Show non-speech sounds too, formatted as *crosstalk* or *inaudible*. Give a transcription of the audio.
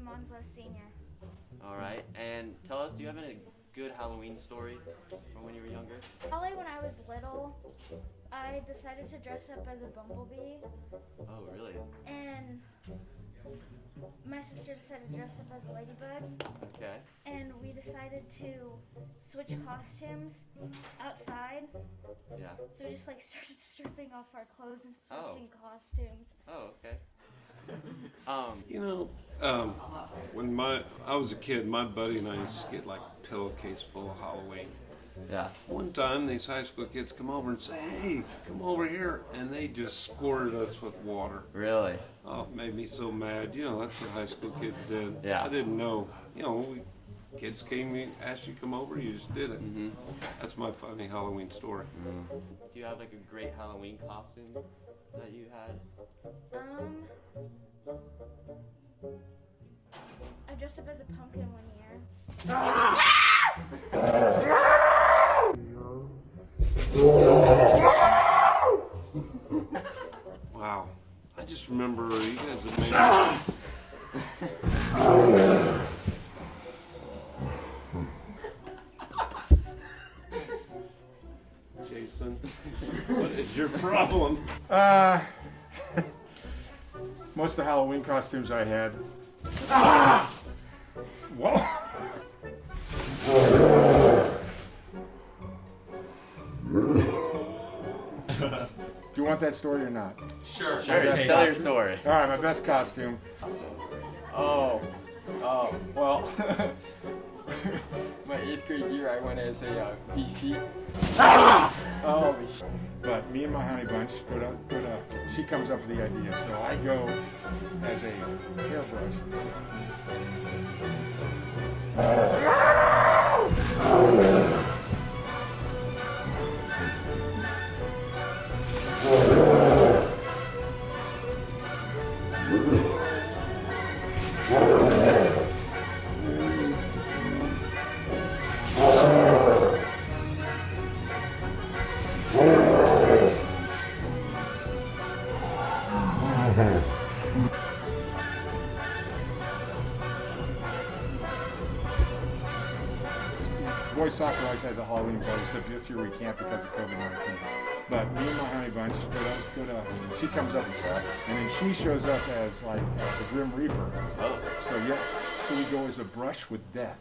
Onslow Senior. All right. And tell us, do you have any good Halloween story from when you were younger? Probably when I was little, I decided to dress up as a bumblebee, Oh, really? and my sister decided to dress up as a ladybug, Okay. and we decided to switch costumes outside. Yeah. So we just like *laughs* started stripping off our clothes and Oh. switching costumes. Oh, okay. *laughs* um, You know, um, when my I was a kid, my buddy and I used to get like pillowcase full of Halloween. yeah. One time, these high school kids come over and say, "Hey, come over here," and they just squirted us with water. Really? Oh, it made me so mad. You know, that's what high school kids did. Yeah. I didn't know. You know, we, kids came, and asked you to come over, you just did it. Mm-hmm. That's my funny Halloween story. Do you have like a great Halloween costume that you had? Um, dressed up as a pumpkin one year. Wow. I just remember you guys have made. Jason, what is your problem? Uh, *laughs* most of the Halloween costumes I had. Whoa! Do you want that story or not? Sure. Sure, tell okay. your story. All right, my best costume. Oh, oh, well, *laughs* my eighth grade year I went as a uh, VC. *laughs* Oh, But me and my honey bunch put up, put up. She comes up with the idea, so I go as a hairbrush. Boys soccer always has a Halloween party, except this year we can't because of COVID-19. But me and my honey bunch split up. She comes up and then she shows up as like uh, the Grim Reaper. Oh. So yeah, so we go as a brush with death.